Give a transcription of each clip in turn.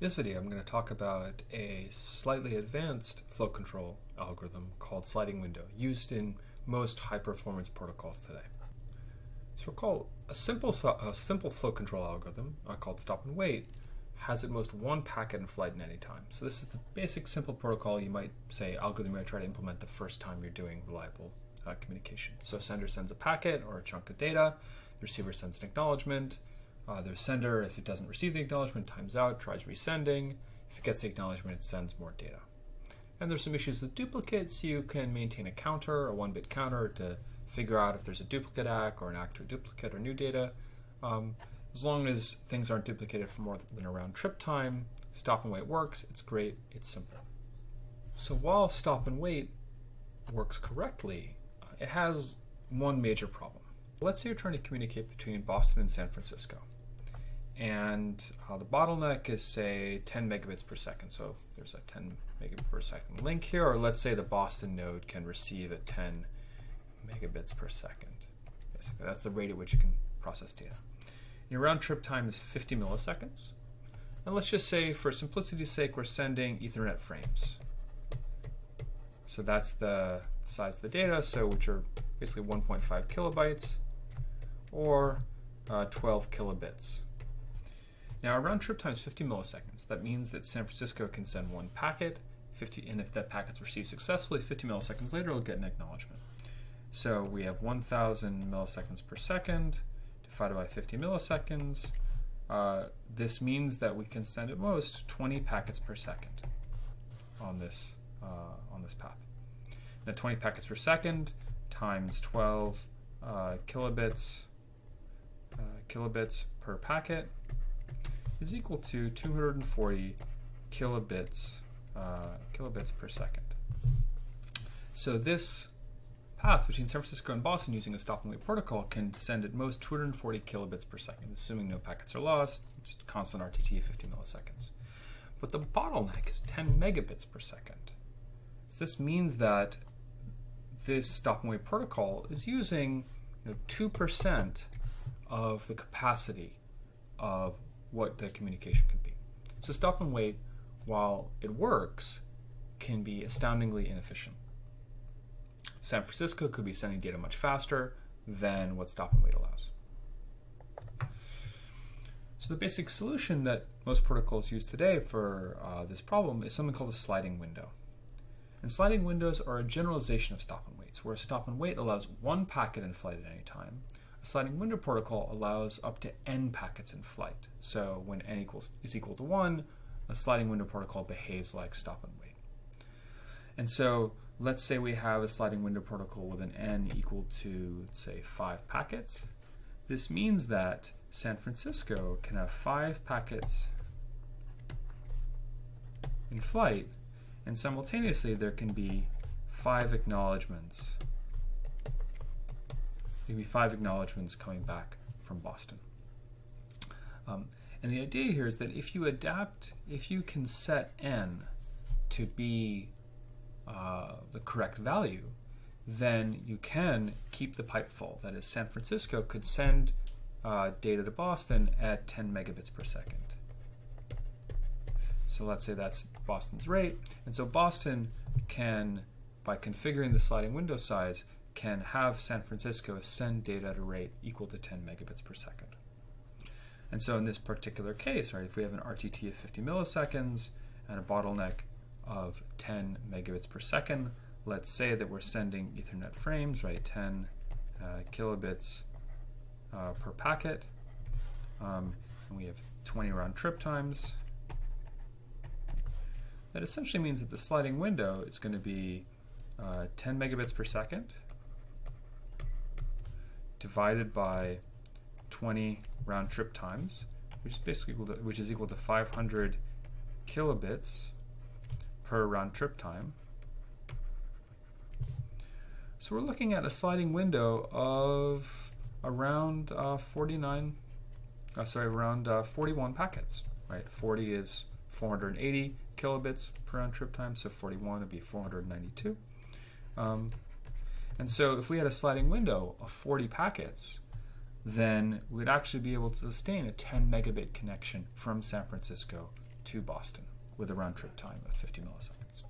This video, I'm going to talk about a slightly advanced flow control algorithm called sliding window, used in most high-performance protocols today. So recall, a simple, a simple flow control algorithm uh, called stop and wait has at most one packet in flight at any time. So this is the basic simple protocol you might say algorithm you might try to implement the first time you're doing reliable uh, communication. So sender sends a packet or a chunk of data, the receiver sends an acknowledgement, uh, sender, if it doesn't receive the acknowledgement, times out, tries resending. If it gets the acknowledgement, it sends more data. And there's some issues with duplicates. You can maintain a counter, a one-bit counter, to figure out if there's a duplicate ACK or an ACK to a duplicate or new data. Um, as long as things aren't duplicated for more than a round trip time, stop and wait works. It's great. It's simple. So while stop and wait works correctly, uh, it has one major problem. Let's say you're trying to communicate between Boston and San Francisco and uh, the bottleneck is say 10 megabits per second. So there's a 10 megabit per second link here, or let's say the Boston node can receive at 10 megabits per second. Basically, that's the rate at which you can process data. Your round trip time is 50 milliseconds. And let's just say, for simplicity's sake, we're sending Ethernet frames. So that's the size of the data, so which are basically 1.5 kilobytes or uh, 12 kilobits. Now, a round trip time is 50 milliseconds. That means that San Francisco can send one packet, 50, and if that packet's received successfully, 50 milliseconds later, it'll get an acknowledgement. So we have 1,000 milliseconds per second divided by 50 milliseconds. Uh, this means that we can send at most 20 packets per second on this uh, on this path. Now, 20 packets per second times 12 uh, kilobits uh, kilobits per packet is equal to 240 kilobits, uh, kilobits per second. So this path between San Francisco and Boston using a stop and wait protocol can send at most 240 kilobits per second, assuming no packets are lost, just constant RTT of 50 milliseconds. But the bottleneck is 10 megabits per second. So this means that this stop and wait protocol is using you know, 2% of the capacity of what the communication can be. So stop and wait, while it works, can be astoundingly inefficient. San Francisco could be sending data much faster than what stop and wait allows. So the basic solution that most protocols use today for uh, this problem is something called a sliding window. And sliding windows are a generalization of stop and waits, where stop and wait allows one packet in flight at any time, a sliding window protocol allows up to n packets in flight. So when n equals is equal to 1, a sliding window protocol behaves like stop and wait. And so let's say we have a sliding window protocol with an n equal to, say, 5 packets. This means that San Francisco can have 5 packets in flight, and simultaneously there can be 5 acknowledgments maybe five acknowledgments coming back from Boston. Um, and the idea here is that if you adapt, if you can set n to be uh, the correct value, then you can keep the pipe full. That is, San Francisco could send uh, data to Boston at 10 megabits per second. So let's say that's Boston's rate. And so Boston can, by configuring the sliding window size, can have San Francisco send data at a rate equal to 10 megabits per second. And so in this particular case, right, if we have an RTT of 50 milliseconds and a bottleneck of 10 megabits per second, let's say that we're sending Ethernet frames, right, 10 uh, kilobits uh, per packet, um, and we have 20 round trip times. That essentially means that the sliding window is going to be uh, 10 megabits per second divided by 20 round trip times, which is basically equal to, which is equal to 500 kilobits per round trip time. So we're looking at a sliding window of around uh, 49, uh, sorry, around uh, 41 packets, right? 40 is 480 kilobits per round trip time, so 41 would be 492. Um, and so if we had a sliding window of 40 packets, then we'd actually be able to sustain a 10 megabit connection from San Francisco to Boston with a round trip time of 50 milliseconds.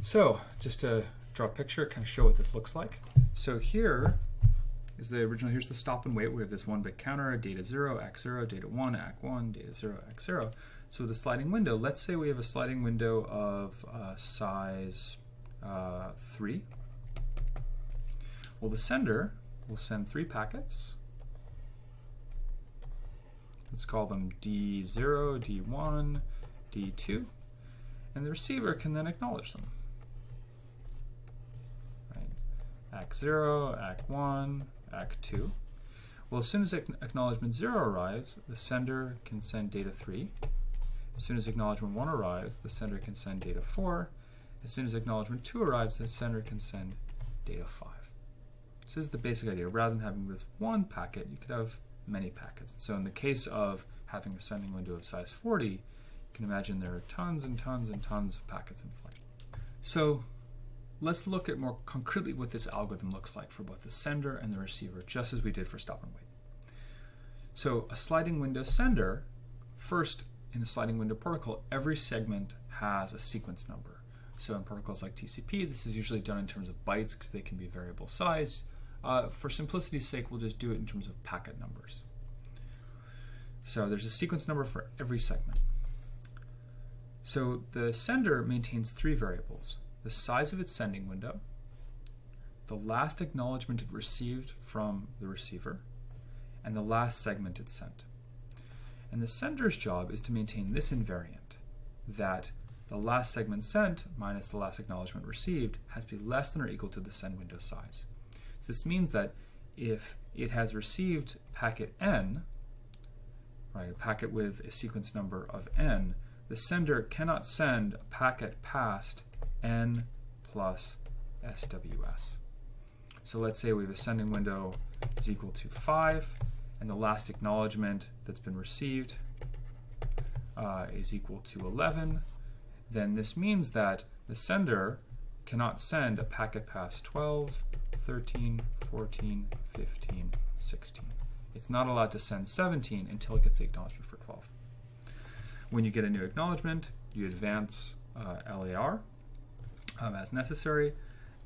So, just to draw a picture, kind of show what this looks like. So here is the original, here's the stop and wait. We have this one bit counter, data 0, ACK0, data 1, ACK1, data 0, ACK0. So the sliding window, let's say we have a sliding window of uh, size uh, 3. Well, the sender will send three packets. Let's call them D0, D1, D2, and the receiver can then acknowledge them. Right. ACK0, ACK1, ACK2. Well, as soon as acknowledgement 0 arrives, the sender can send data 3. As soon as acknowledgement 1 arrives, the sender can send data 4. As soon as acknowledgement 2 arrives, the sender can send data 5. So this is the basic idea. Rather than having this one packet, you could have many packets. So in the case of having a sending window of size 40, you can imagine there are tons and tons and tons of packets in flight. So let's look at more concretely what this algorithm looks like for both the sender and the receiver, just as we did for stop and wait. So a sliding window sender, first in a sliding window protocol, every segment has a sequence number. So in protocols like TCP, this is usually done in terms of bytes because they can be variable size. Uh, for simplicity's sake, we'll just do it in terms of packet numbers. So there's a sequence number for every segment. So the sender maintains three variables, the size of its sending window, the last acknowledgement it received from the receiver, and the last segment it sent. And the sender's job is to maintain this invariant, that the last segment sent minus the last acknowledgement received has to be less than or equal to the send window size. So this means that if it has received packet n, right, a packet with a sequence number of n, the sender cannot send a packet past n plus SWS. So let's say we have a sending window is equal to 5, and the last acknowledgement that's been received uh, is equal to 11, then this means that the sender cannot send a packet past 12, 13, 14, 15, 16. It's not allowed to send 17 until it gets the acknowledgement for 12. When you get a new acknowledgement, you advance uh, LAR um, as necessary,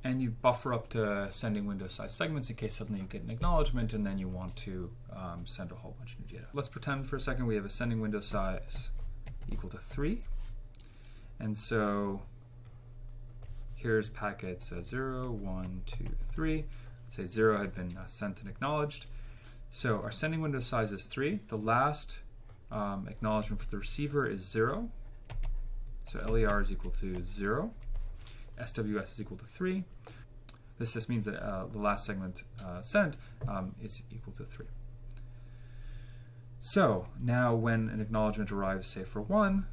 and you buffer up to sending window size segments in case suddenly you get an acknowledgement and then you want to um, send a whole bunch of new data. Let's pretend for a second we have a sending window size equal to 3. And so here's packets uh, 0, 1, 2, 3. Let's say 0 had been uh, sent and acknowledged. So our sending window size is 3. The last um, acknowledgement for the receiver is 0. So LER is equal to 0. SWS is equal to 3. This just means that uh, the last segment uh, sent um, is equal to 3. So now when an acknowledgement arrives, say for 1,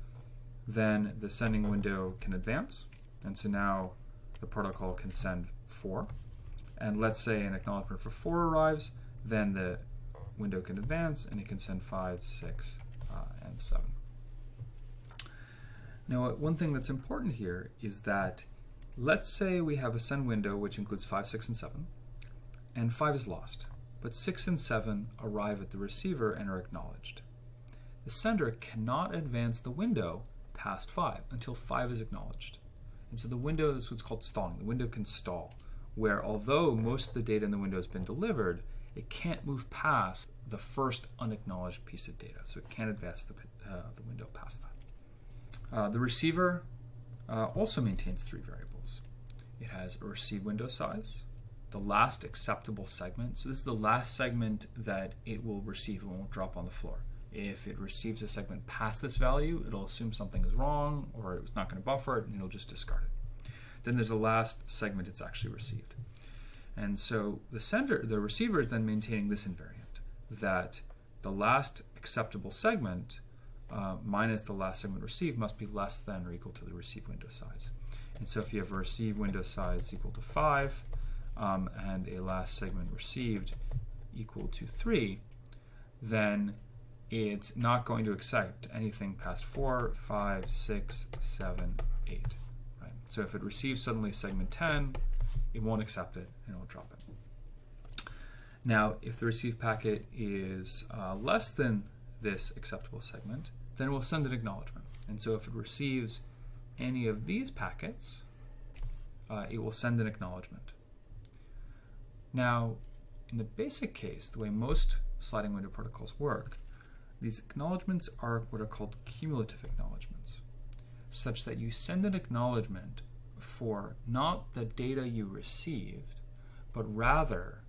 then the sending window can advance. And so now the protocol can send 4. And let's say an acknowledgement for 4 arrives, then the window can advance and it can send 5, 6, uh, and 7. Now, one thing that's important here is that Let's say we have a send window which includes 5, 6, and 7, and 5 is lost, but 6 and 7 arrive at the receiver and are acknowledged. The sender cannot advance the window past 5 until 5 is acknowledged. And so the window is what's called stalling. The window can stall, where although most of the data in the window has been delivered, it can't move past the first unacknowledged piece of data. So it can't advance the, uh, the window past that. Uh, the receiver uh, also maintains three variables. It has a receive window size, the last acceptable segment. So this is the last segment that it will receive and won't drop on the floor. If it receives a segment past this value, it'll assume something is wrong or it's not going to buffer it and it'll just discard it. Then there's the last segment it's actually received. And so the sender, the receiver is then maintaining this invariant that the last acceptable segment uh, minus the last segment received must be less than or equal to the receive window size. And so if you have a receive window size equal to 5 um, and a last segment received equal to 3, then it's not going to accept anything past 4, 5, 6, 7, 8. Right? So if it receives suddenly segment 10, it won't accept it and it will drop it. Now, if the received packet is uh, less than this acceptable segment, then it will send an acknowledgement. And so if it receives any of these packets, uh, it will send an acknowledgement. Now, in the basic case, the way most sliding window protocols work, these acknowledgements are what are called cumulative acknowledgements, such that you send an acknowledgement for not the data you received, but rather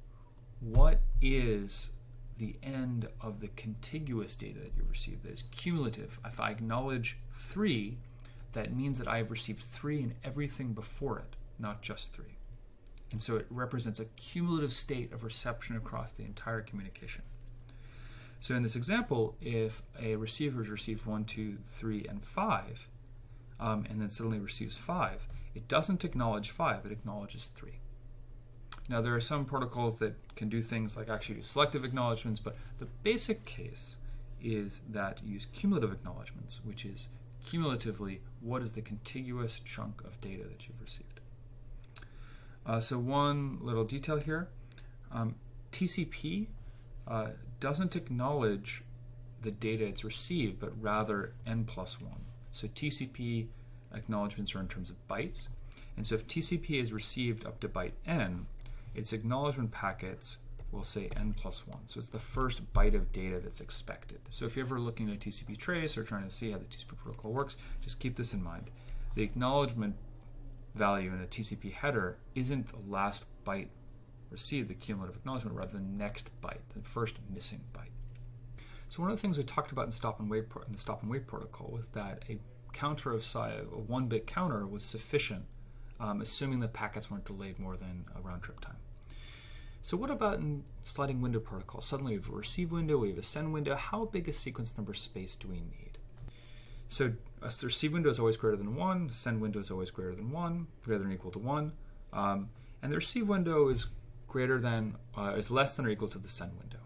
what is the end of the contiguous data that you received that is cumulative. If I acknowledge 3, that means that I have received 3 and everything before it, not just 3. And so it represents a cumulative state of reception across the entire communication. So in this example, if a receiver has received 1, 2, 3, and 5, um, and then suddenly receives 5, it doesn't acknowledge 5, it acknowledges 3. Now, there are some protocols that can do things like actually do selective acknowledgements, but the basic case is that you use cumulative acknowledgements, which is cumulatively what is the contiguous chunk of data that you've received. Uh, so, one little detail here um, TCP uh, doesn't acknowledge the data it's received, but rather n plus 1. So, TCP acknowledgements are in terms of bytes. And so, if TCP is received up to byte n, its acknowledgement packets will say n plus 1. So it's the first byte of data that's expected. So if you're ever looking at a TCP trace or trying to see how the TCP protocol works, just keep this in mind. The acknowledgement value in a TCP header isn't the last byte received, the cumulative acknowledgement, rather the next byte, the first missing byte. So one of the things we talked about in stop and wait in the stop and wait protocol was that a counter of size, a one-bit counter was sufficient um, assuming the packets weren't delayed more than a round trip time. So what about in sliding window protocol? Suddenly we have a receive window, we have a send window. How big a sequence number space do we need? So a receive window is always greater than 1, send window is always greater than 1, greater than equal to 1. Um, and the receive window is greater than, uh, is less than or equal to the send window.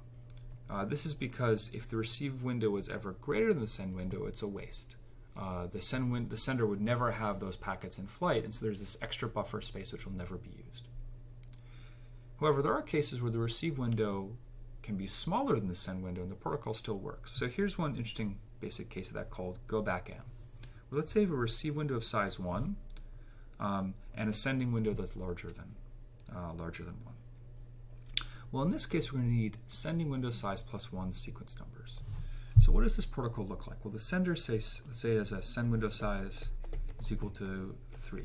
Uh, this is because if the receive window is ever greater than the send window, it's a waste uh, the, send the sender would never have those packets in flight, and so there's this extra buffer space which will never be used. However, there are cases where the receive window can be smaller than the send window, and the protocol still works. So here's one interesting basic case of that called go back n. Well, let's say we have a receive window of size 1 um, and a sending window that's larger than, uh, larger than 1. Well, in this case, we're going to need sending window size plus 1 sequence numbers. So what does this protocol look like? Well, the sender says, let's say has a send window size is equal to 3.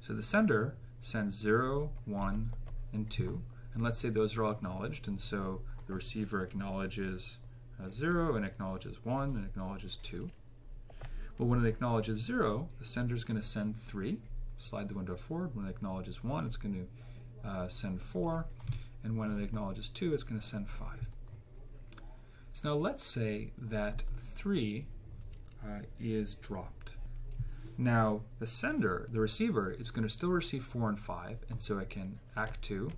So the sender sends zero, one, and 2. And let's say those are all acknowledged. And so the receiver acknowledges uh, 0 and acknowledges 1 and acknowledges 2. Well, when it acknowledges 0, the sender is going to send 3. Slide the window forward. When it acknowledges 1, it's going to uh, send 4. And when it acknowledges 2, it's going to send 5. So now let's say that 3 uh, is dropped. Now the sender, the receiver, is going to still receive 4 and 5, and so it can ACK 2.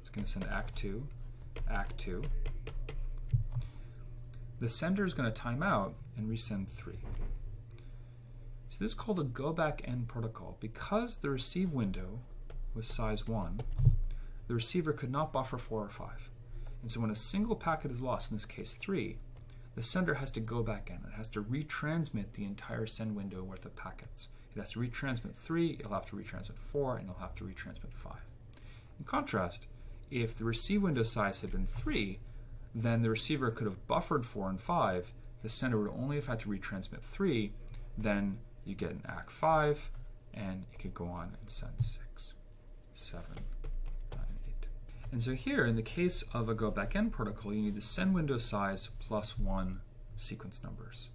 It's going to send ACK 2, ACK 2. The sender is going to time out and resend 3. So this is called a go back n protocol. Because the receive window was size 1, the receiver could not buffer 4 or 5. And so when a single packet is lost, in this case 3, the sender has to go back n. It has to retransmit the entire send window worth of packets. It has to retransmit 3, it'll have to retransmit 4, and it'll have to retransmit 5. In contrast, if the receive window size had been 3, then the receiver could have buffered 4 and 5. The sender would only have had to retransmit 3. Then you get an ACK 5, and it could go on and send 6, 7, and so here, in the case of a go back n protocol, you need the send window size plus one sequence numbers.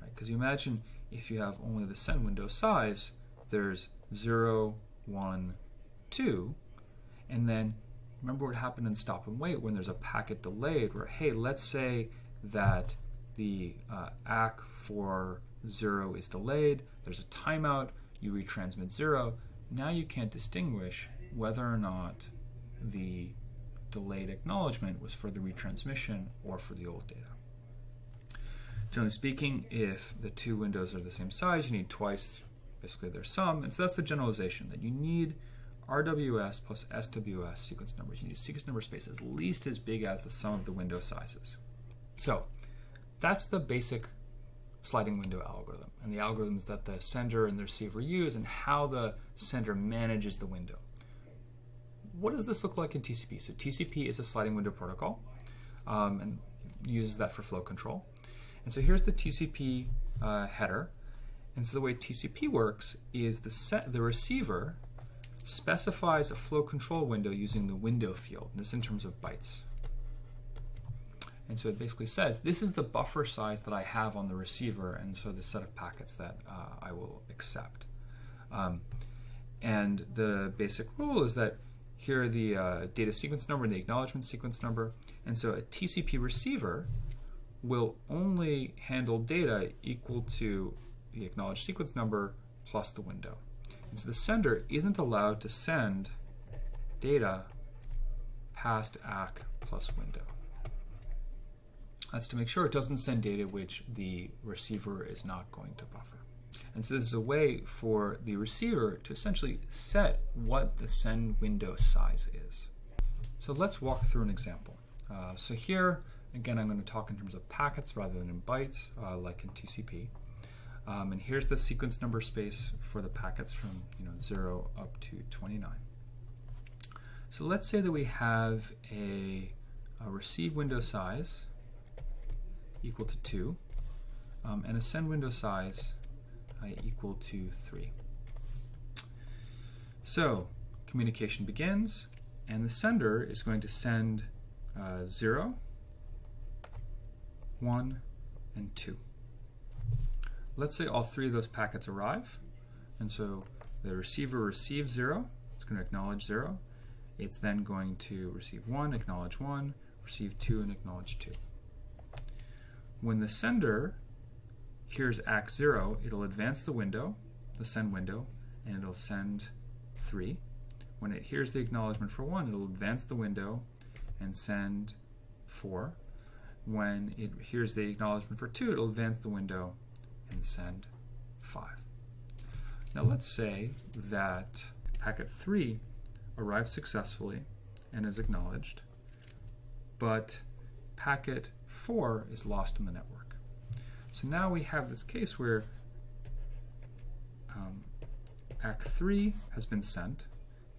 Because right? you imagine if you have only the send window size, there's 0, 1, 2, and then remember what happened in stop and wait when there's a packet delayed where, hey, let's say that the uh, ACK for 0 is delayed, there's a timeout, you retransmit 0. Now you can't distinguish whether or not the delayed acknowledgement was for the retransmission or for the old data. Generally speaking, if the two windows are the same size, you need twice basically their sum. And so that's the generalization that you need RWS plus SWS sequence numbers. You need a sequence number space at least as big as the sum of the window sizes. So that's the basic sliding window algorithm and the algorithms that the sender and the receiver use and how the sender manages the window. What does this look like in TCP? So TCP is a sliding window protocol um, and uses that for flow control. And so here's the TCP uh, header. And so the way TCP works is the set, the receiver specifies a flow control window using the window field, this in terms of bytes. And so it basically says, this is the buffer size that I have on the receiver, and so the set of packets that uh, I will accept. Um, and the basic rule is that here are the uh, data sequence number and the acknowledgement sequence number. And so a TCP receiver will only handle data equal to the acknowledged sequence number plus the window. And so the sender isn't allowed to send data past ACK plus window. That's to make sure it doesn't send data which the receiver is not going to buffer. And so this is a way for the receiver to essentially set what the send window size is. So let's walk through an example. Uh, so here, again, I'm going to talk in terms of packets rather than in bytes, uh, like in TCP. Um, and here's the sequence number space for the packets from you know 0 up to 29. So let's say that we have a, a receive window size equal to 2 um, and a send window size uh, equal to 3. So communication begins and the sender is going to send uh, 0, 1, and 2 let's say all three of those packets arrive. And so the receiver receives zero, it's going to acknowledge zero. It's then going to receive one, acknowledge one, receive two, and acknowledge two. When the sender hears ACK zero, it'll advance the window, the send window, and it'll send three. When it hears the acknowledgement for one, it'll advance the window and send four. When it hears the acknowledgement for two, it'll advance the window and send 5. Now let's say that packet 3 arrives successfully and is acknowledged, but packet 4 is lost in the network. So now we have this case where um, ACK3 has been sent,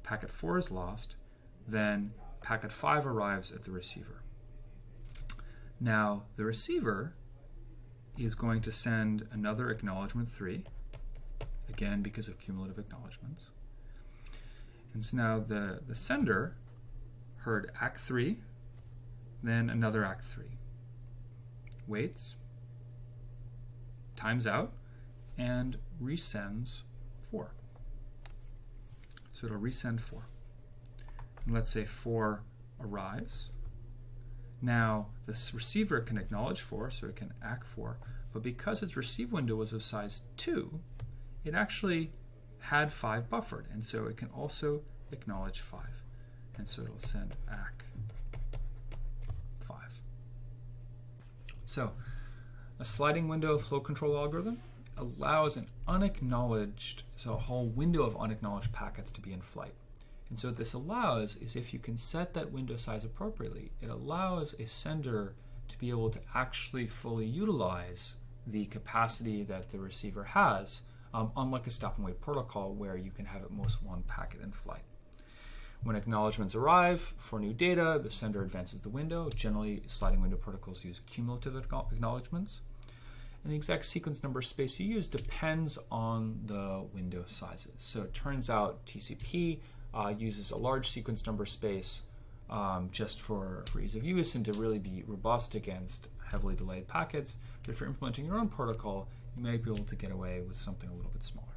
packet 4 is lost, then packet 5 arrives at the receiver. Now, the receiver is going to send another acknowledgement 3, again because of cumulative acknowledgements. And so now the, the sender heard ACK 3, then another ACK 3. Waits, times out, and resends 4. So it'll resend 4. And let's say 4 arrives. Now, this receiver can acknowledge 4, so it can ACK 4, but because its receive window was of size 2, it actually had 5 buffered, and so it can also acknowledge 5. And so it'll send ACK 5. So, a sliding window flow control algorithm allows an unacknowledged, so a whole window of unacknowledged packets to be in flight. And so what this allows is if you can set that window size appropriately, it allows a sender to be able to actually fully utilize the capacity that the receiver has, um, unlike a stop and wait protocol where you can have at most one packet in flight. When acknowledgments arrive for new data, the sender advances the window. Generally, sliding window protocols use cumulative acknowledgments. And the exact sequence number space you use depends on the window sizes. So it turns out TCP uh, uses a large sequence number space um, just for, for ease of use and to really be robust against heavily delayed packets. But if you're implementing your own protocol, you may be able to get away with something a little bit smaller.